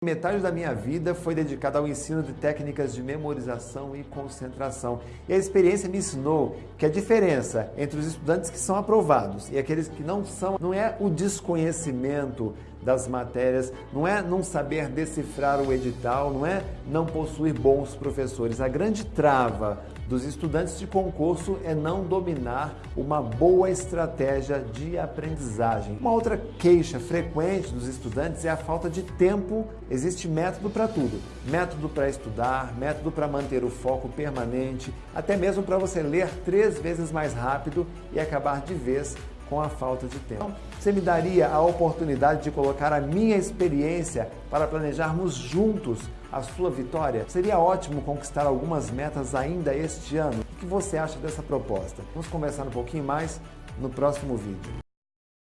Metade da minha vida foi dedicada ao ensino de técnicas de memorização e concentração. E a experiência me ensinou que a diferença entre os estudantes que são aprovados e aqueles que não são não é o desconhecimento das matérias, não é não saber decifrar o edital, não é não possuir bons professores. A grande trava dos estudantes de concurso é não dominar uma boa estratégia de aprendizagem. Uma outra queixa frequente dos estudantes é a falta de tempo. Existe método para tudo. Método para estudar, método para manter o foco permanente, até mesmo para você ler três vezes mais rápido e acabar de vez com a falta de tempo. Você me daria a oportunidade de colocar a minha experiência para planejarmos juntos a sua vitória? Seria ótimo conquistar algumas metas ainda este ano. O que você acha dessa proposta? Vamos conversar um pouquinho mais no próximo vídeo.